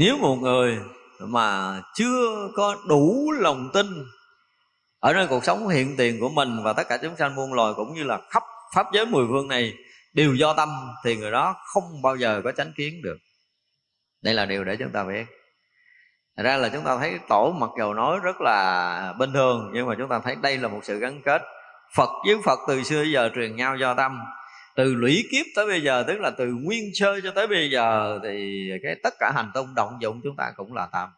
nếu một người mà chưa có đủ lòng tin ở nơi cuộc sống hiện tiền của mình và tất cả chúng sanh muôn loài cũng như là khắp pháp giới mười phương này đều do tâm, thì người đó không bao giờ có chánh kiến được. Đây là điều để chúng ta biết. Thật ra là chúng ta thấy tổ mặc dầu nói rất là bình thường, nhưng mà chúng ta thấy đây là một sự gắn kết. Phật với Phật từ xưa giờ truyền nhau do tâm từ lũy kiếp tới bây giờ, tức là từ nguyên sơ cho tới bây giờ, thì cái tất cả hành tung động dụng chúng ta cũng là tam.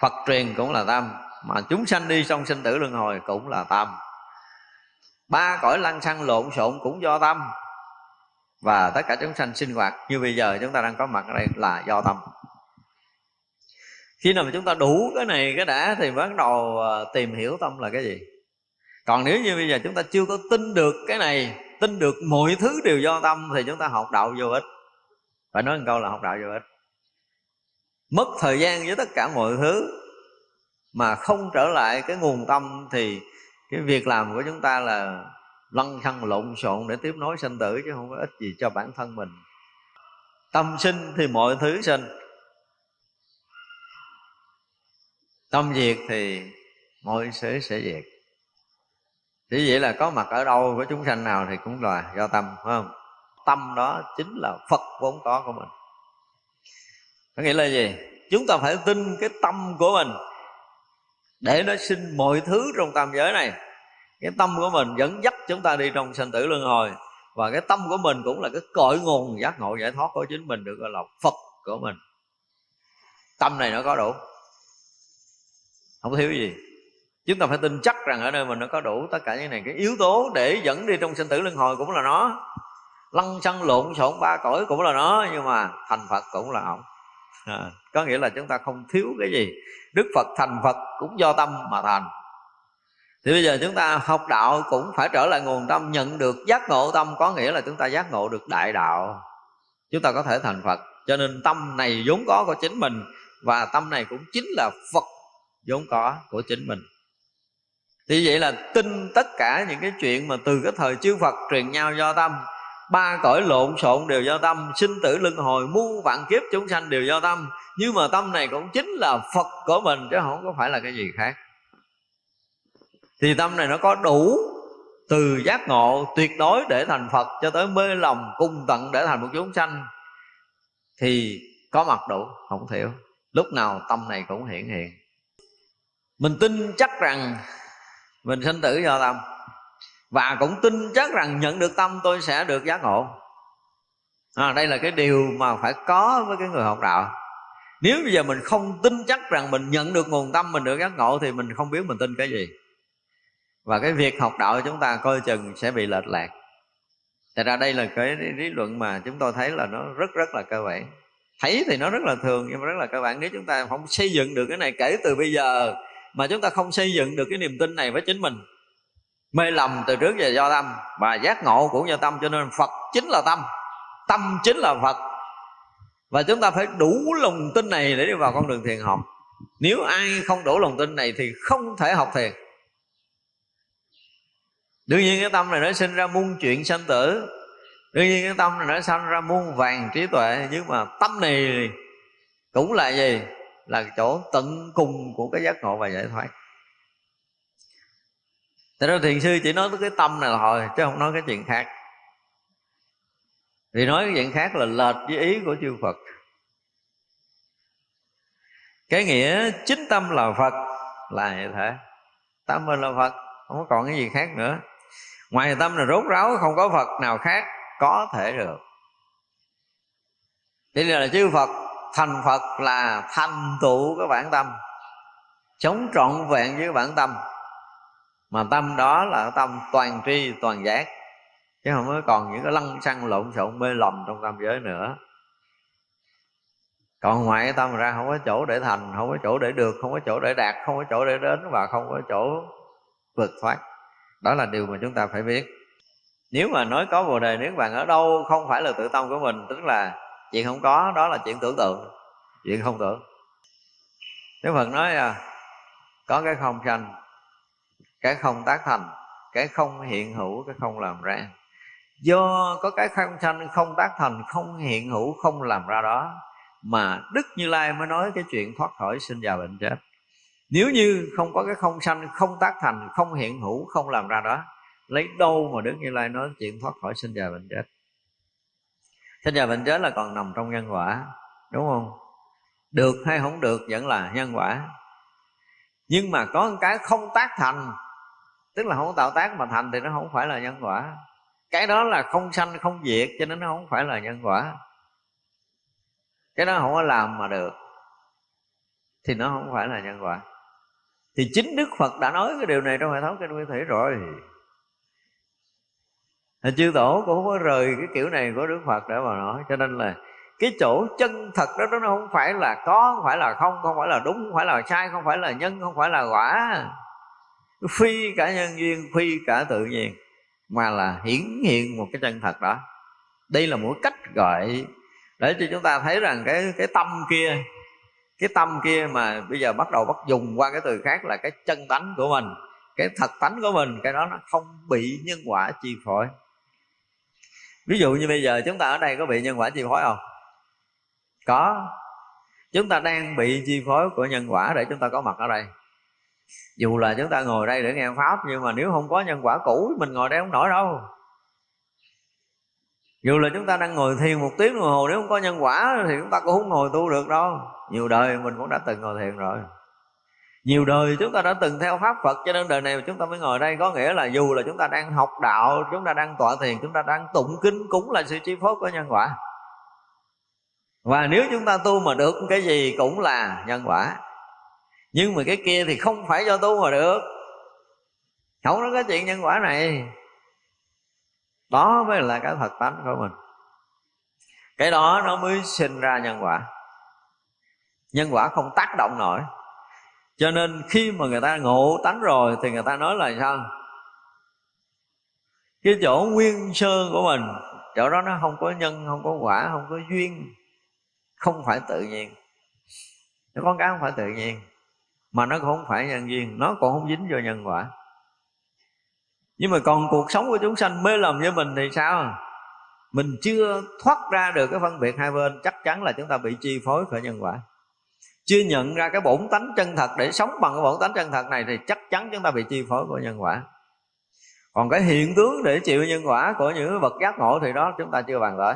Phật truyền cũng là tam, mà chúng sanh đi xong sinh tử luân hồi cũng là tam. Ba cõi lăng xăng lộn xộn cũng do tâm. Và tất cả chúng sanh sinh hoạt, như bây giờ chúng ta đang có mặt ở đây là do tâm. Khi nào mà chúng ta đủ cái này, cái đã, thì bắt đầu ờ, tìm hiểu tâm là cái gì. Còn nếu như bây giờ chúng ta chưa có tin được cái này tin được mọi thứ đều do tâm thì chúng ta học đạo vô ích. Phải nói một câu là học đạo vô ích. Mất thời gian với tất cả mọi thứ mà không trở lại cái nguồn tâm thì cái việc làm của chúng ta là lăn xăng lộn xộn để tiếp nối sinh tử chứ không có ích gì cho bản thân mình. Tâm sinh thì mọi thứ sinh. Tâm diệt thì mọi sự sẽ diệt chỉ vậy là có mặt ở đâu của chúng sanh nào thì cũng là do tâm, phải không? Tâm đó chính là phật vốn có của mình. Có nghĩa là gì? Chúng ta phải tin cái tâm của mình để nó sinh mọi thứ trong tam giới này. Cái tâm của mình dẫn dắt chúng ta đi trong sanh tử luân hồi. Và cái tâm của mình cũng là cái cội nguồn, giác ngộ, giải thoát của chính mình, được gọi là phật của mình. Tâm này nó có đủ. Không thiếu gì chúng ta phải tin chắc rằng ở nơi mình nó có đủ tất cả những này. Cái yếu tố để dẫn đi trong sinh tử luân hồi cũng là nó. Lăn xăng lộn xộn ba cõi cũng là nó nhưng mà thành phật cũng là ổng à, có nghĩa là chúng ta không thiếu cái gì. Đức phật thành phật cũng do tâm mà thành. Thì bây giờ chúng ta học đạo cũng phải trở lại nguồn tâm nhận được giác ngộ tâm. Có nghĩa là chúng ta giác ngộ được đại đạo. Chúng ta có thể thành phật. Cho nên tâm này vốn có của chính mình và tâm này cũng chính là phật vốn có của chính mình thì vậy là tin tất cả những cái chuyện mà từ cái thời chư Phật truyền nhau do tâm, ba cõi lộn xộn đều do tâm, sinh tử luân hồi muôn vạn kiếp chúng sanh đều do tâm. Nhưng mà tâm này cũng chính là phật của mình, chứ không có phải là cái gì khác. Thì tâm này nó có đủ từ giác ngộ tuyệt đối để thành phật cho tới mê lòng cung tận để thành một chúng sanh, thì có mặt đủ, không thiểu lúc nào tâm này cũng hiện hiện. Mình tin chắc rằng mình sinh tử do tâm. Và cũng tin chắc rằng nhận được tâm tôi sẽ được giác ngộ. À, đây là cái điều mà phải có với cái người học đạo. Nếu bây giờ mình không tin chắc rằng mình nhận được nguồn tâm mình được giác ngộ thì mình không biết mình tin cái gì. Và cái việc học đạo của chúng ta coi chừng sẽ bị lệch lạc. Thật ra đây là cái lý luận mà chúng tôi thấy là nó rất rất là cơ bản. Thấy thì nó rất là thường nhưng mà rất là cơ bản. Nếu chúng ta không xây dựng được cái này kể từ bây giờ mà chúng ta không xây dựng được cái niềm tin này với chính mình. Mê lầm từ trước về do tâm, và giác ngộ cũng do tâm, cho nên phật chính là tâm tâm chính là phật. Và chúng ta phải đủ lòng tin này để đi vào con đường thiền học. Nếu ai không đủ lòng tin này thì không thể học thiền. Đương nhiên cái tâm này nó sinh ra muôn chuyện sanh tử. Đương nhiên cái tâm này nó sanh ra muôn vàng trí tuệ, nhưng mà tâm này cũng là gì? Là chỗ tận cùng của cái giác ngộ và giải thoát. Thế đó thiền sư chỉ nói tới cái tâm này thôi, Chứ không nói cái chuyện khác. Vì nói cái chuyện khác là lệch với ý của chư Phật. Cái nghĩa chính tâm là Phật Là như thế. Tâm mình là Phật, Không có còn cái gì khác nữa. Ngoài tâm là rốt ráo, Không có Phật nào khác Có thể được. Thế là chư Phật Thành Phật là thành tựu cái bản tâm, Chống trọn vẹn với bản tâm. Mà tâm đó là tâm toàn tri, toàn giác, chứ không có còn những cái lăng xăng lộn xộn mê lầm trong tâm giới nữa. Còn ngoài tâm ra không có chỗ để thành, không có chỗ để được, không có chỗ để đạt, không có chỗ để đến và không có chỗ vượt thoát. Đó là điều mà chúng ta phải biết. Nếu mà nói có bồ đề niết bàn ở đâu, không phải là tự tâm của mình, tức là chuyện không có đó là chuyện tưởng tượng. Chuyện không tưởng. Đức Phật nói à, có cái không sanh cái không tác thành cái không hiện hữu cái không làm ra. Do có cái không sanh không tác thành không hiện hữu không làm ra đó mà đức như lai mới nói cái chuyện thoát khỏi sinh già bệnh chết. Nếu như không có cái không sanh không tác thành không hiện hữu không làm ra đó lấy đâu mà đức như lai nói chuyện thoát khỏi sinh già bệnh chết? Sinh già bệnh chết là còn nằm trong nhân quả, đúng không? Được hay không được vẫn là nhân quả. Nhưng mà có một cái không tác thành, tức là không tạo tác mà thành thì nó không phải là nhân quả. Cái đó là không sanh, không diệt, cho nên nó không phải là nhân quả. Cái đó không có làm mà được, thì nó không phải là nhân quả. Thì chính đức phật đã nói cái điều này trong hệ thống kinh nguyên thủy rồi thì chư tổ cũng không có rời cái kiểu này của đức phật để mà nói. Cho nên là cái chỗ chân thật đó nó không phải là có, không phải là không không phải là đúng, không phải là sai, không phải là nhân, không phải là quả. Phi cả nhân duyên, phi cả tự nhiên, mà là hiển hiện một cái chân thật đó. Đây là một cách gọi để cho chúng ta thấy rằng cái cái tâm kia, cái tâm kia mà bây giờ bắt đầu bắt dùng qua cái từ khác là cái chân tánh của mình. Cái thật tánh của mình, cái đó nó không bị nhân quả chi phối ví dụ như bây giờ chúng ta ở đây có bị nhân quả chi phối không? Có. Chúng ta đang bị chi phối của nhân quả để chúng ta có mặt ở đây. Dù là chúng ta ngồi đây để nghe pháp, nhưng mà nếu không có nhân quả cũ, mình ngồi đây không nổi đâu. Dù là chúng ta đang ngồi thiền một tiếng đồng hồ, nếu không có nhân quả thì chúng ta cũng không ngồi tu được đâu. Nhiều đời mình cũng đã từng ngồi thiền rồi nhiều đời chúng ta đã từng theo pháp Phật, cho nên đời này chúng ta mới ngồi đây. Có nghĩa là dù là chúng ta đang học đạo, chúng ta đang tọa thiền, chúng ta đang tụng kinh cũng là sự chi phối của nhân quả. Và nếu chúng ta tu mà được cái gì cũng là nhân quả. Nhưng mà cái kia thì không phải do tu mà được. Không có cái chuyện nhân quả này. Đó mới là cái thật tánh của mình. Cái đó nó mới sinh ra nhân quả. Nhân quả không tác động nổi cho nên khi mà người ta ngộ tánh rồi thì người ta nói là sao? Cái chỗ nguyên sơ của mình, chỗ đó nó không có nhân, không có quả, không có duyên, không phải tự nhiên. Nó con cái không phải tự nhiên, mà nó cũng không phải nhân duyên, nó còn không dính vô nhân quả. Nhưng mà còn cuộc sống của chúng sanh mê lầm với mình thì sao? Mình chưa thoát ra được cái phân biệt hai bên, chắc chắn là chúng ta bị chi phối bởi nhân quả chưa nhận ra cái bổn tánh chân thật để sống bằng cái bổn tánh chân thật này thì chắc chắn chúng ta bị chi phối của nhân quả. Còn cái hiện tướng để chịu nhân quả của những vật giác ngộ thì đó chúng ta chưa bàn tới.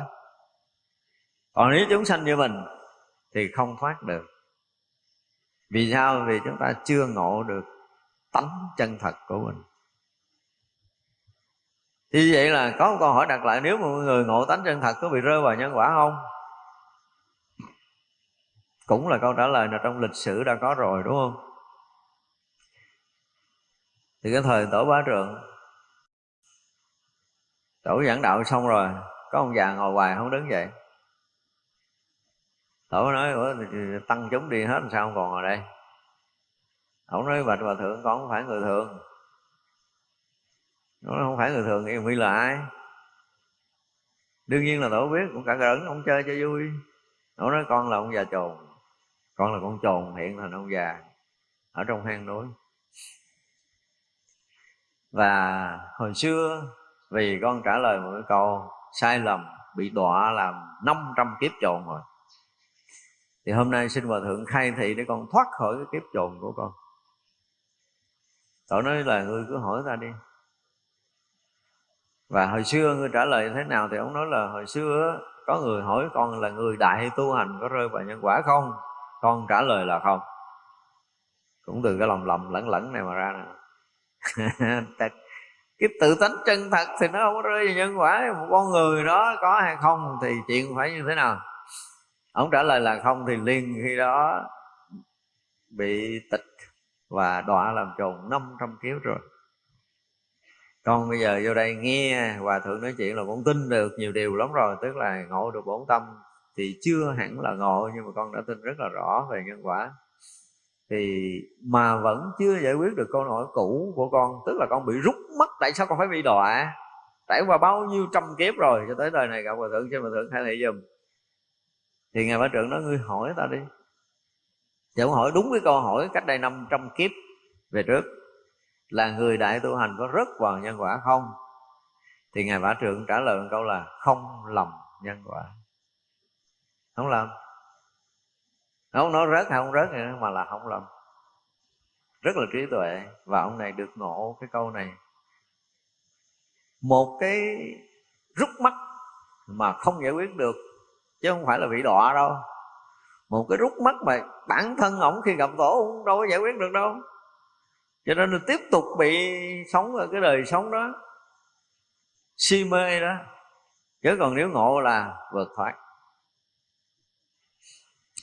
Còn nếu chúng sanh như mình thì không thoát được. Vì sao? Vì chúng ta chưa ngộ được tánh chân thật của mình. Thì vậy là có một câu hỏi đặt lại, nếu mà người ngộ tánh chân thật có bị rơi vào nhân quả không? Cũng là câu trả lời là trong lịch sử đã có rồi, đúng không? Thì cái thời tổ bá trượng, tổ giảng đạo xong rồi, có ông già ngồi hoài không đứng dậy. Tổ nói, ủa tăng chúng đi hết sao không còn ở đây? Ông nói bạch hòa thượng con không phải người thường. Nó không phải người thường em huy là ai? Đương nhiên là tổ biết, cũng cả rỡn ông chơi cho vui. Nó nói, con là ông già chồn con là con trồn, hiện thành ông già ở trong hang núi. Và hồi xưa, vì con trả lời một cái câu, sai lầm bị đọa làm 500 kiếp trồn rồi. Thì hôm nay xin hòa thượng khai thị để con thoát khỏi cái kiếp trồn của con. Tội nói là ngươi cứ hỏi ta đi. Và hồi xưa ngươi trả lời thế nào thì ông nói là hồi xưa có người hỏi con là người đại tu hành có rơi vào nhân quả không? Con trả lời là không. Cũng từ cái lòng lầm lẫn lẫn này mà ra nè. Cái tự tánh chân thật thì nó không có rơi vào nhân quả. Một con người đó có hay không thì chuyện phải như thế nào? Ông trả lời là không thì liền khi đó bị tịch và đọa làm trồn 500 kiếp rồi. Con bây giờ vô đây nghe hòa thượng nói chuyện là con tin được nhiều điều lắm rồi, tức là ngộ được bổn tâm thì chưa hẳn là ngộ nhưng mà con đã tin rất là rõ về nhân quả. Thì mà vẫn chưa giải quyết được câu hỏi cũ của con, tức là con bị rút mất, tại sao con phải bị đọa? Trải qua bao nhiêu trăm kiếp rồi, cho tới đời này gặp hòa thượng, xin hòa thượng khai thị dùm thì ngài bá trưởng nói, ngươi hỏi ta đi. Chứ hỏi đúng cái câu hỏi cách đây 500 kiếp về trước, Là người đại tu hành có rất vào nhân quả không? Thì Ngài Bả Trượng trả lời một câu là không lầm nhân quả. Không làm, không nói rớt hay không rớt nữa mà là không làm, rất là trí tuệ. Và ông này được ngộ cái câu này. Một cái rút mắt mà không giải quyết được chứ không phải là bị đọa đâu. Một cái rút mắt mà bản thân ổng khi gặp tổ cũng đâu có giải quyết được đâu. Cho nên là tiếp tục bị sống ở cái đời sống đó. Si mê đó. Chứ còn nếu ngộ là vượt thoát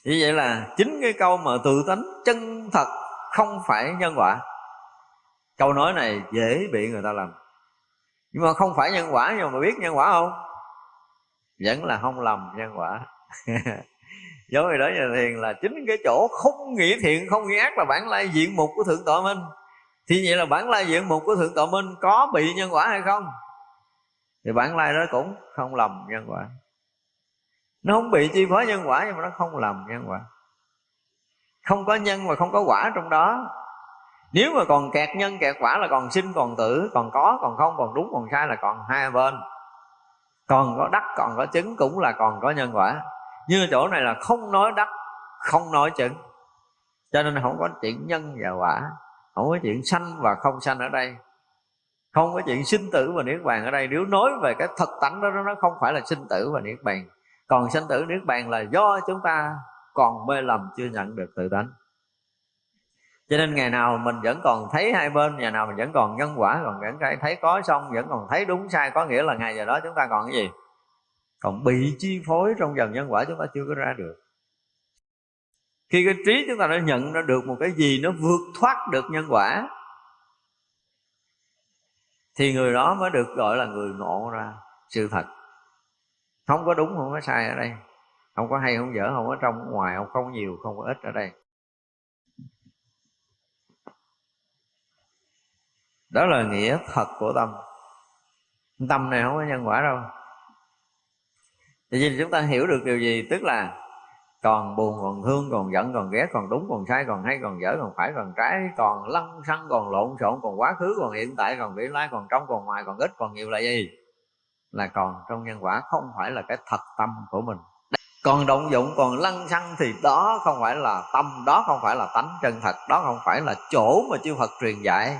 như vậy là chính cái câu mà tự tánh chân thật không phải nhân quả. Câu nói này dễ bị người ta làm. Nhưng mà không phải nhân quả, nhưng mà biết nhân quả không? Vẫn là không lầm nhân quả. Giống như đó nhà thiền là chính cái chỗ không nghĩ thiện, không nghĩ ác là bản lai diện mục của thượng tọa minh. Thì vậy là bản lai diện mục của thượng tọa minh có bị nhân quả hay không? Thì bản lai đó cũng không lầm nhân quả nó không bị chi phối nhân quả nhưng mà nó không làm nhân quả. Không có nhân mà không có quả trong đó. Nếu mà còn kẹt nhân, kẹt quả là còn sinh, còn tử, còn có, còn không, còn đúng, còn sai là còn hai bên. Còn có đắc, còn có chứng cũng là còn có nhân quả. Như chỗ này là không nói đắc, không nói chứng. Cho nên không có chuyện nhân và quả. Không có chuyện sanh và không sanh ở đây. Không có chuyện sinh tử và niết bàn ở đây. Nếu nói về cái thật tánh đó, nó không phải là sinh tử và niết bàn còn sanh tử niết bàn là do chúng ta còn mê lầm, chưa nhận được tự tánh. Cho nên ngày nào mình vẫn còn thấy hai bên, ngày nào mình vẫn còn nhân quả, còn vẫn thấy có xong vẫn còn thấy đúng sai, có nghĩa là ngày giờ đó chúng ta còn cái gì? Còn bị chi phối trong dần nhân quả chúng ta chưa có ra được. Khi cái trí chúng ta đã nhận ra được một cái gì nó vượt thoát được nhân quả, thì người đó mới được gọi là người ngộ ra sự thật không có đúng, không có sai ở đây. Không có hay, không dở, không có trong không ngoài, không có nhiều, không có ít ở đây. Đó là nghĩa thật của tâm. Tâm này không có nhân quả đâu. Thì chúng ta hiểu được điều gì? Tức là còn buồn, còn thương, còn giận, còn ghét, còn đúng, còn sai, còn hay, còn dở, còn phải, còn trái, còn lăng xăng, còn lộn xộn, còn quá khứ, còn hiện tại, còn vị lai, còn trong, còn ngoài, còn ít, còn nhiều là gì? Là còn trong nhân quả không phải là cái thật tâm của mình. Còn động dụng, còn lăng xăng thì đó không phải là tâm, đó không phải là tánh chân thật, đó không phải là chỗ mà chư Phật truyền dạy.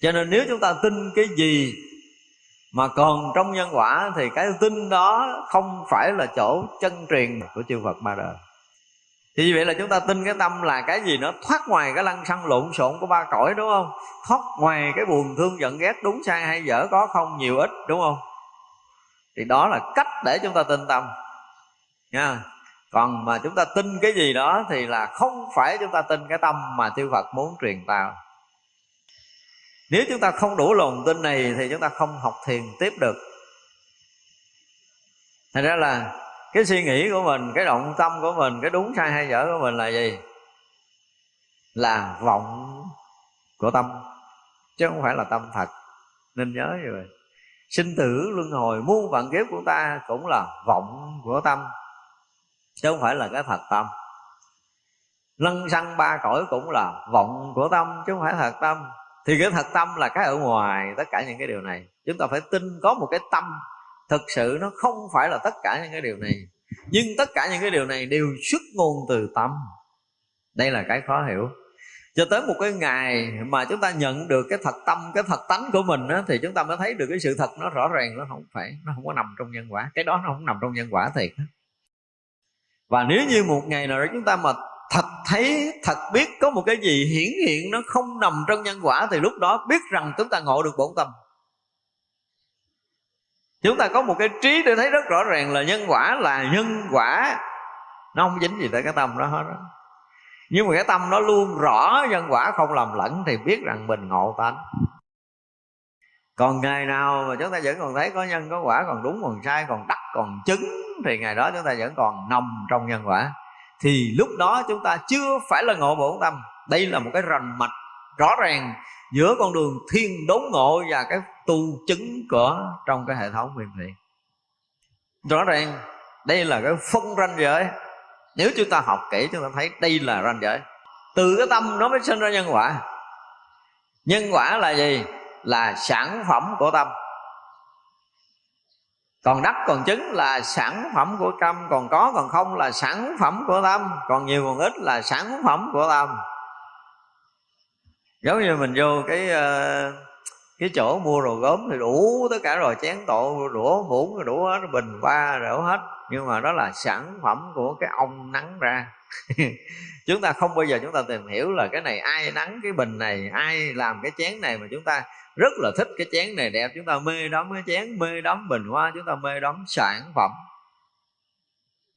Cho nên nếu chúng ta tin cái gì mà còn trong nhân quả thì cái tin đó không phải là chỗ chân truyền của chư Phật ba đời thì như vậy là chúng ta tin cái tâm là cái gì nó thoát ngoài cái lăng xăng lộn xộn của ba cõi, đúng không? Thoát ngoài cái buồn thương giận ghét, đúng sai hay dở, có không? Nhiều ít, đúng không? Thì đó là cách để chúng ta tin tâm. Nha. Còn mà chúng ta tin cái gì đó thì là không phải chúng ta tin cái tâm mà chư Phật muốn truyền tạo nếu chúng ta không đủ lòng tin này thì chúng ta không học thiền tiếp được. Thành ra là cái suy nghĩ của mình, cái động tâm của mình, cái đúng sai hay dở của mình là gì? Là vọng của tâm, chứ không phải là tâm thật nên nhớ như vậy sinh tử luân hồi, muôn vạn kiếp của ta cũng là vọng của tâm, chứ không phải là cái thật tâm. Lân xăng ba cõi cũng là vọng của tâm, chứ không phải thật tâm. Thì cái thật tâm là cái ở ngoài tất cả những cái điều này. Chúng ta phải tin có một cái tâm thực sự nó không phải là tất cả những cái điều này. Nhưng tất cả những cái điều này đều xuất nguồn từ tâm. Đây là cái khó hiểu cho tới một cái ngày mà chúng ta nhận được cái thật tâm cái thật tánh của mình á, thì chúng ta mới thấy được cái sự thật nó rõ ràng nó không phải nó không có nằm trong nhân quả. Cái đó nó không nằm trong nhân quả thiệt và nếu như một ngày nào đó chúng ta mà thật thấy thật biết có một cái gì hiển hiện nó không nằm trong nhân quả thì lúc đó biết rằng chúng ta ngộ được bổn tâm. Chúng ta có một cái trí để thấy rất rõ ràng là nhân quả là nhân quả nó không dính gì tới cái tâm đó hết đó nhưng mà cái tâm nó luôn rõ, nhân quả không làm lẫn thì biết rằng mình ngộ tánh. Còn ngày nào mà chúng ta vẫn còn thấy có nhân, có quả còn đúng, còn sai, còn đắc, còn chứng, thì ngày đó chúng ta vẫn còn nằm trong nhân quả. Thì lúc đó chúng ta chưa phải là ngộ bổn tâm. Đây là một cái rành mạch rõ ràng giữa con đường thiên đốn ngộ và cái tu chứng của trong cái hệ thống huyền thiện rõ ràng, đây là cái phân ranh giới nếu chúng ta học kỹ chúng ta thấy đây là ranh giới. Từ cái tâm nó mới sinh ra nhân quả. Nhân quả là gì? Là sản phẩm của tâm. Còn đắc còn chứng là sản phẩm của tâm. Còn có còn không là sản phẩm của tâm. Còn nhiều còn ít là sản phẩm của tâm. Giống như mình vô cái uh, cái chỗ mua đồ gốm thì đủ tất cả rồi, chén tổ đũa muỗng đủ hết, bình ba đủ hết. Nhưng mà đó là sản phẩm của cái ông nắng ra. Chúng ta không bao giờ chúng ta tìm hiểu là cái này ai nắng cái bình này, ai làm cái chén này, mà chúng ta rất là thích cái chén này đẹp. Chúng ta mê đắm cái chén, mê đắm bình hoa, chúng ta mê đắm sản phẩm.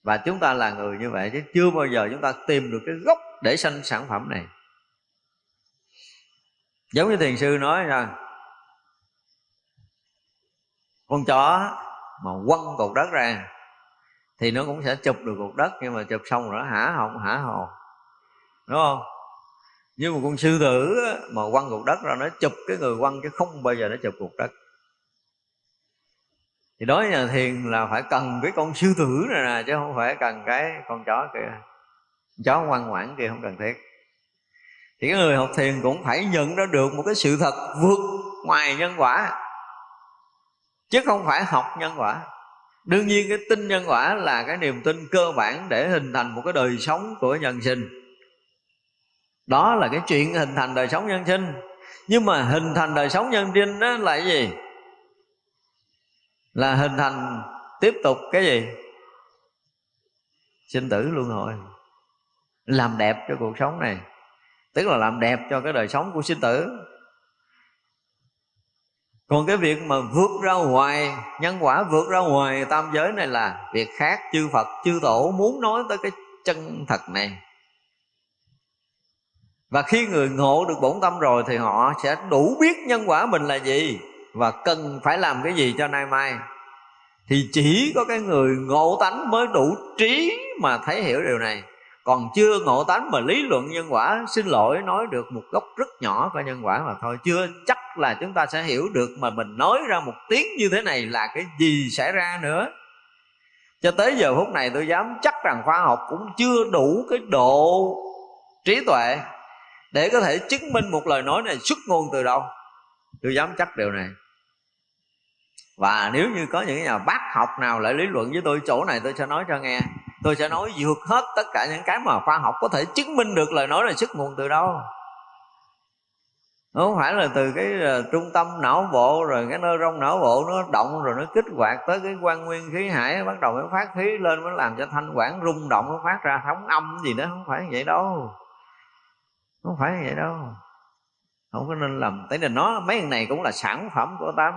Và chúng ta là người như vậy chứ chưa bao giờ chúng ta tìm được cái gốc để sanh sản phẩm này. Giống như thiền sư nói rằng con chó mà quăng cục đất ra thì nó cũng sẽ chụp được cục đất, nhưng mà chụp xong rồi nó hả họng, hả hồ đúng không? Nhưng mà con sư tử mà quăng cục đất ra, nó chụp cái người quăng chứ không bao giờ nó chụp cục đất. Thì đối với nhà thiền là phải cần cái con sư tử này nè, chứ không phải cần cái con chó kia. Chó ngoan ngoãn kia không cần thiết. Thì cái người học thiền cũng phải nhận ra được một cái sự thật vượt ngoài nhân quả chứ không phải học nhân quả. Đương nhiên cái tin nhân quả là cái niềm tin cơ bản để hình thành một cái đời sống của nhân sinh. Đó là cái chuyện hình thành đời sống nhân sinh. Nhưng mà hình thành đời sống nhân sinh đó là cái gì? Là hình thành tiếp tục cái gì? Sinh tử luân hồi. Làm đẹp cho cuộc sống này. Tức là làm đẹp cho cái đời sống của sinh tử còn cái việc mà vượt ra ngoài, nhân quả vượt ra ngoài tam giới này là việc khác chư phật, chư tổ muốn nói tới cái chân thật này. Và khi người ngộ được bổn tâm rồi thì họ sẽ đủ biết nhân quả mình là gì và cần phải làm cái gì cho nay mai. Thì chỉ có cái người ngộ tánh mới đủ trí mà thấy hiểu điều này. Còn chưa ngộ tánh mà lý luận nhân quả, xin lỗi, nói được một góc rất nhỏ của nhân quả mà thôi, chưa chắc là chúng ta sẽ hiểu được mà mình nói ra một tiếng như thế này là cái gì xảy ra nữa. Cho tới giờ phút này tôi dám chắc rằng khoa học cũng chưa đủ cái độ trí tuệ để có thể chứng minh một lời nói này xuất ngôn từ đâu. Tôi dám chắc điều này. Và nếu như có những nhà bác học nào lại lý luận với tôi chỗ này, tôi sẽ nói cho nghe. Tôi sẽ nói vượt hết tất cả những cái mà khoa học có thể chứng minh được lời nói là xuất nguồn từ đâu không phải là từ cái uh, trung tâm não bộ rồi cái nơ rong não bộ nó động rồi nó kích hoạt tới cái quan nguyên khí hải bắt đầu nó phát khí lên nó làm cho thanh quản rung động nó phát ra thống âm gì đó. Không phải vậy đâu. Không phải vậy đâu. Không có nên làm. Tại nên nó mấy cái này cũng là sản phẩm của tâm.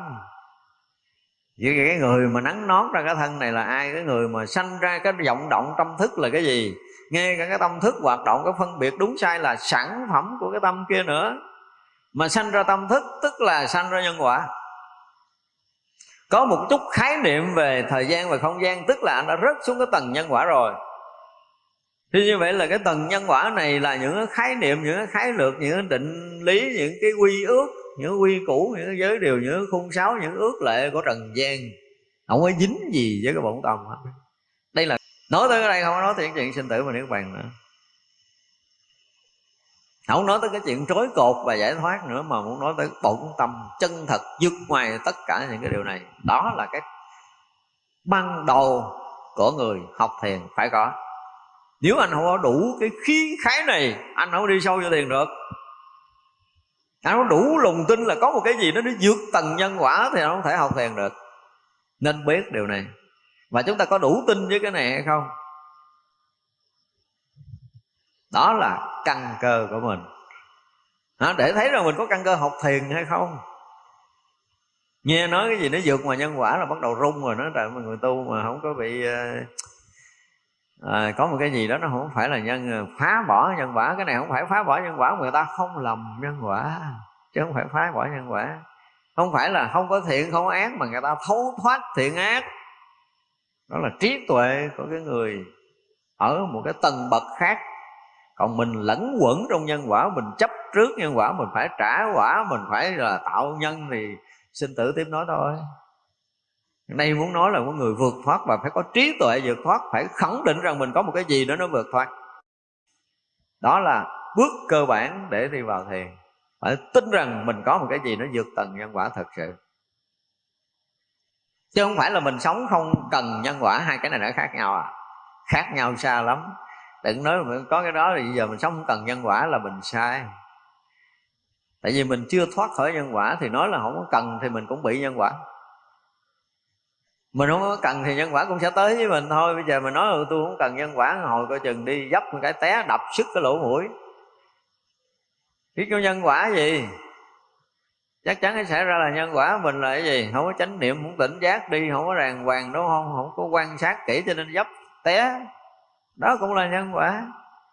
Vậy cái người mà nắng nón ra cái thân này là ai? Cái người mà sanh ra cái vọng động tâm thức là cái gì? Nghe cả cái tâm thức hoạt động cái phân biệt đúng sai là sản phẩm của cái tâm kia nữa mà sanh ra tâm thức, tức là sanh ra nhân quả. Có một chút khái niệm về thời gian và không gian, tức là anh đã rớt xuống cái tầng nhân quả rồi. Thì như vậy là cái tầng nhân quả này là những cái khái niệm, những cái khái lược, những cái định lý, những cái quy ước, những quy củ, những giới điều, những khung sáo, những ước lệ của trần gian. Không có dính gì với cái bổn tâm hết. Đây là, nói tới cái đây không có nói chuyện chuyện sinh tử mà niết bàn nữa không nói tới cái chuyện trối cột và giải thoát nữa, mà muốn nói tới bổn tâm chân thật vượt ngoài tất cả những cái điều này. Đó là cái ban đầu của người học thiền phải có. Nếu anh không có đủ cái khí khái này, anh không đi sâu vô thiền được. Anh không đủ lòng tin là có một cái gì đó nó vượt tầng nhân quả thì anh không thể học thiền được. Nên biết điều này. Và chúng ta có đủ tin với cái này hay không? Đó là căn cơ của mình. Đó, để thấy rằng mình có căn cơ học thiền hay không? Nghe nói cái gì nó vượt ngoài nhân quả là bắt đầu rung rồi nó tại mà người tu mà không có bị à, có một cái gì đó nó không phải là nhân ờ, phá bỏ nhân quả. Cái này không phải phá bỏ nhân quả người ta không lầm nhân quả chứ không phải phá bỏ nhân quả. Không phải là không có thiện không có ác mà người ta thấu thoát thiện ác. Đó là trí tuệ của cái người ở một cái tầng bậc khác còn mình lẫn quẩn trong nhân quả, mình chấp trước nhân quả, mình phải trả quả, mình phải là tạo nhân thì sinh tử tiếp nói thôi. Đây muốn nói là có người vượt thoát và phải có trí tuệ vượt thoát, phải khẳng định rằng mình có một cái gì đó nó vượt thoát. Đó là bước cơ bản để đi vào thiền. Phải tin rằng mình có một cái gì nó vượt tầng nhân quả thật sự. Chứ không phải là mình sống không cần nhân quả, hai cái này nó khác nhau à. Khác nhau xa lắm đừng nói là có cái đó thì giờ mình sống không cần nhân quả là mình sai. Tại vì mình chưa thoát khỏi nhân quả thì nói là không có cần thì mình cũng bị nhân quả. Mình không có cần thì nhân quả cũng sẽ tới với mình thôi. Bây giờ mình nói là tôi không cần nhân quả, hồi coi chừng đi dấp một cái té, đập sức cái lỗ mũi. Biết có nhân quả gì? Chắc chắn nó xảy ra là nhân quả mình là cái gì? Không có chánh niệm, không tỉnh giác đi, không có ràng hoàng, đúng không? Không có quan sát kỹ cho nên dấp, té đó cũng là nhân quả.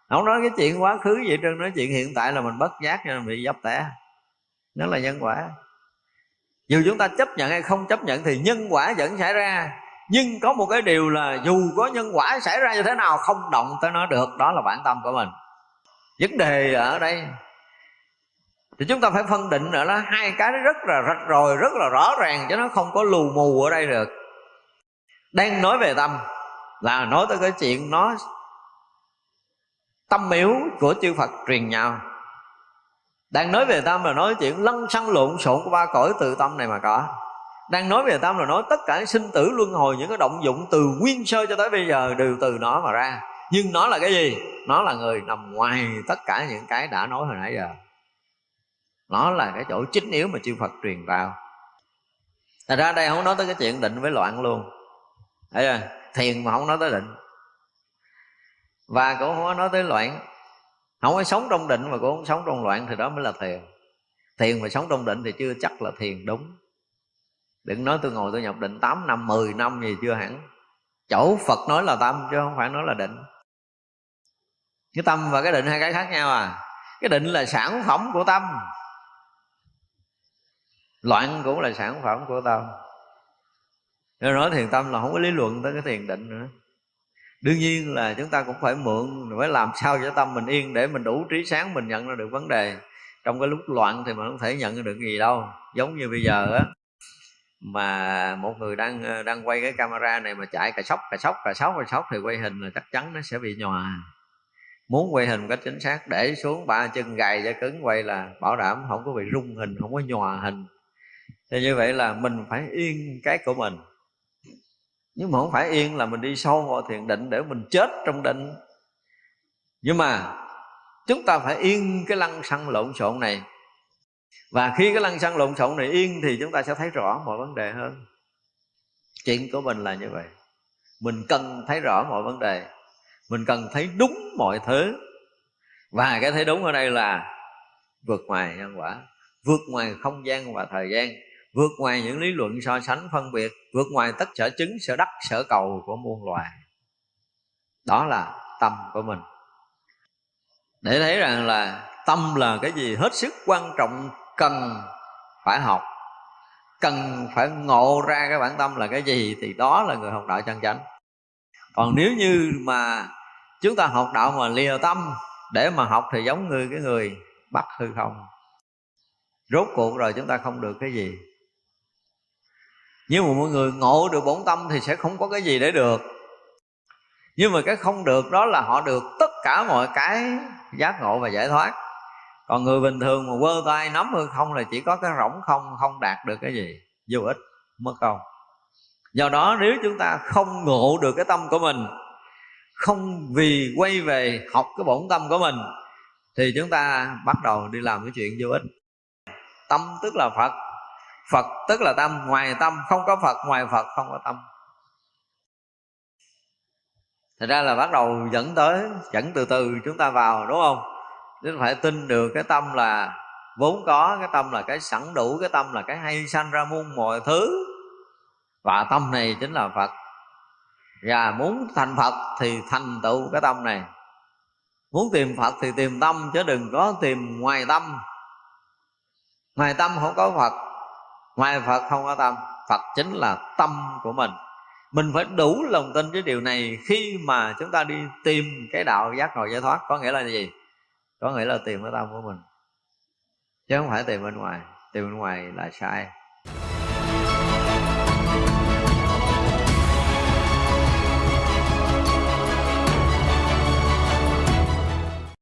Không nói cái chuyện quá khứ vậy trơn nói chuyện hiện tại là mình bất giác cho nên bị dấp tẻ, nó là nhân quả. Dù chúng ta chấp nhận hay không chấp nhận thì nhân quả vẫn xảy ra. Nhưng có một cái điều là dù có nhân quả xảy ra như thế nào không động tới nó được đó là bản tâm của mình. Vấn đề ở đây thì chúng ta phải phân định nữa là hai cái rất là rạch rồi rất là rõ ràng cho nó không có lù mù ở đây được. Đang nói về tâm là nói tới cái chuyện nó tâm miếu của chư Phật truyền nhau. Đang nói về tâm là nói chuyện lăn xăng lộn xộn của ba cõi từ tâm này mà có. Đang nói về tâm là nói tất cả sinh tử luân hồi, những cái động dụng từ nguyên sơ cho tới bây giờ đều từ nó mà ra. Nhưng nó là cái gì? Nó là người nằm ngoài tất cả những cái đã nói hồi nãy giờ. Nó là cái chỗ chính yếu mà chư Phật truyền vào. Thật ra đây không nói tới cái chuyện định với loạn luôn. Thấy chưa? Thiền mà không nói tới định. Và cũng không có nói tới loạn. Không có sống trong định mà cũng không sống trong loạn Thì đó mới là thiền. Thiền mà sống trong định thì chưa chắc là thiền đúng. Đừng nói tôi ngồi tôi nhập định 8 năm, 10 năm gì chưa hẳn. Chỗ Phật nói là tâm chứ không phải nói là định. Cái tâm và cái định hai cái khác nhau à. Cái định là sản phẩm của tâm. Loạn cũng là sản phẩm của tâm do nói thiền tâm là không có lý luận tới cái thiền định nữa. Đương nhiên là chúng ta cũng phải mượn, phải làm sao cho tâm mình yên để mình đủ trí sáng mình nhận ra được vấn đề. Trong cái lúc loạn thì mình không thể nhận ra được gì đâu. Giống như bây giờ á, mà một người đang đang quay cái camera này mà chạy cà sóc cà sóc cà sóc cà sóc thì quay hình là chắc chắn nó sẽ bị nhòa. Muốn quay hình một cách chính xác, để xuống ba chân gầy cho cứng quay là bảo đảm không có bị rung hình, không có nhòa hình. Thì như vậy là mình phải yên cái của mình nhưng mà không phải yên là mình đi sâu vào thiền định để mình chết trong định. Nhưng mà chúng ta phải yên cái lăng xăng lộn xộn này. Và khi cái lăng xăng lộn xộn này yên thì chúng ta sẽ thấy rõ mọi vấn đề hơn. Chuyện của mình là như vậy. Mình cần thấy rõ mọi vấn đề. Mình cần thấy đúng mọi thứ. Và cái thấy đúng ở đây là vượt ngoài nhân quả, vượt ngoài không gian và thời gian vượt ngoài những lý luận so sánh phân biệt, vượt ngoài tất sở chứng, sở đắc, sở cầu của muôn loài. Đó là tâm của mình. Để thấy rằng là tâm là cái gì hết sức quan trọng, cần phải học, cần phải ngộ ra cái bản tâm là cái gì thì đó là người học đạo chân chánh. Còn nếu như mà chúng ta học đạo mà lìa tâm, để mà học thì giống như cái người bắt hư không. Rốt cuộc rồi chúng ta không được cái gì nhưng mà mọi người ngộ được bổn tâm thì sẽ không có cái gì để được. Nhưng mà cái không được đó là họ được tất cả mọi cái giác ngộ và giải thoát. Còn người bình thường mà quơ tay nắm hư không là chỉ có cái rỗng không không đạt được cái gì, vô ích, mất công. Do đó nếu chúng ta không ngộ được cái tâm của mình, không vì quay về học cái bổn tâm của mình, thì chúng ta bắt đầu đi làm cái chuyện vô ích. Tâm tức là phật. Phật, tức là tâm, Ngoài tâm, không có Phật, Ngoài Phật không có tâm. Thật ra là bắt đầu dẫn tới, Dẫn từ từ chúng ta vào, đúng không? Chúng ta phải tin được cái tâm là Vốn có, cái tâm là cái sẵn đủ, Cái tâm là cái hay sanh ra muôn mọi thứ. Và tâm này chính là Phật. Và muốn thành Phật Thì thành tựu cái tâm này. Muốn tìm Phật thì tìm tâm, Chứ đừng có tìm ngoài tâm. Ngoài tâm không có Phật ngoài phật không có tâm, phật chính là tâm của mình. Mình phải đủ lòng tin với điều này khi mà chúng ta đi tìm cái đạo giác ngộ giải thoát, có nghĩa là gì? Có nghĩa là tìm cái tâm của mình, chứ không phải tìm bên ngoài. Tìm bên ngoài là sai.